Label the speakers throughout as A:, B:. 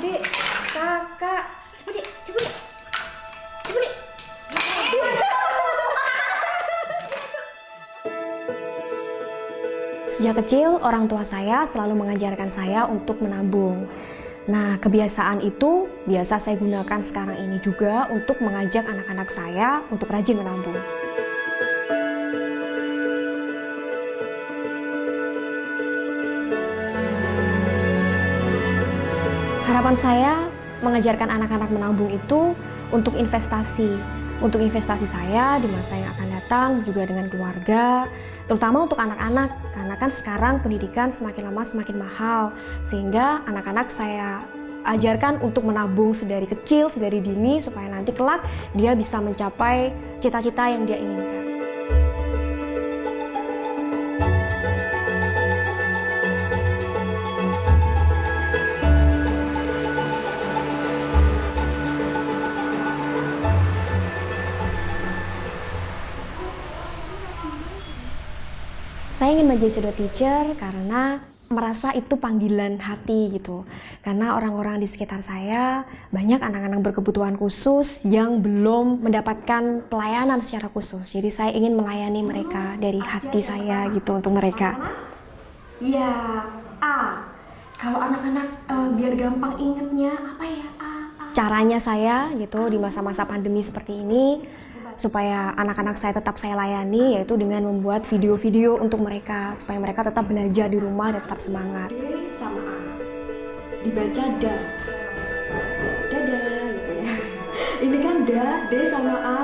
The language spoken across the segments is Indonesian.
A: dek kakak. Coba dek coba dek coba dek Sejak kecil, orang tua saya selalu mengajarkan saya untuk menabung. Nah, kebiasaan itu biasa saya gunakan sekarang ini juga untuk mengajak anak-anak saya untuk rajin menabung. Harapan saya mengajarkan anak-anak menabung itu untuk investasi, untuk investasi saya di masa yang akan datang juga dengan keluarga, terutama untuk anak-anak karena kan sekarang pendidikan semakin lama semakin mahal sehingga anak-anak saya ajarkan untuk menabung sedari kecil, sedari dini supaya nanti kelak dia bisa mencapai cita-cita yang dia inginkan. Ingin menjadi shadow teacher karena merasa itu panggilan hati gitu. Karena orang-orang di sekitar saya banyak anak-anak berkebutuhan khusus yang belum mendapatkan pelayanan secara khusus. Jadi saya ingin melayani mereka dari hati saya gitu untuk mereka.
B: Ya, A. Kalau anak-anak eh, biar gampang ingetnya apa ya? A, A.
A: Caranya saya gitu di masa-masa pandemi seperti ini supaya anak-anak saya tetap saya layani yaitu dengan membuat video-video untuk mereka supaya mereka tetap belajar di rumah dan tetap semangat.
B: D sama A. Dibaca da. Dadah gitu ya. Ini kan da, D sama A.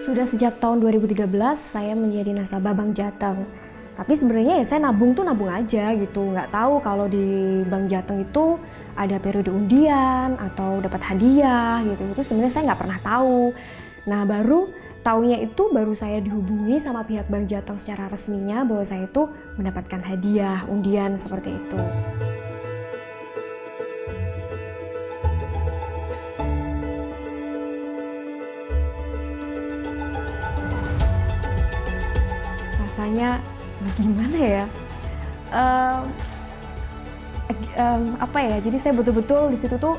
A: Sudah sejak tahun 2013 saya menjadi nasabah Bank Jateng. Tapi sebenarnya ya saya nabung tuh nabung aja gitu, nggak tahu kalau di Bank Jateng itu ada periode undian atau dapat hadiah gitu. Itu sebenarnya saya nggak pernah tahu. Nah baru taunya itu baru saya dihubungi sama pihak Bank Jateng secara resminya bahwa saya itu mendapatkan hadiah undian seperti itu. Rasanya gimana ya? Um, um, apa ya? Jadi saya betul-betul di situ tuh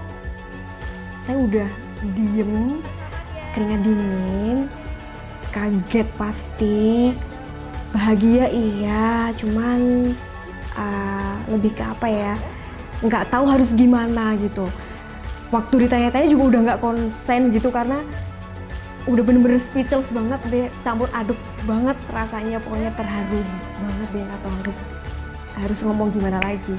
A: saya udah diem keringat dingin, kaget pasti, bahagia iya, cuman uh, lebih ke apa ya, nggak tahu harus gimana gitu. Waktu ditanya-tanya juga udah nggak konsen gitu karena udah bener-bener speechless banget deh, campur aduk banget rasanya, pokoknya terharu banget deh, atau harus harus ngomong gimana lagi.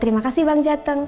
A: Terima kasih Bang Jateng.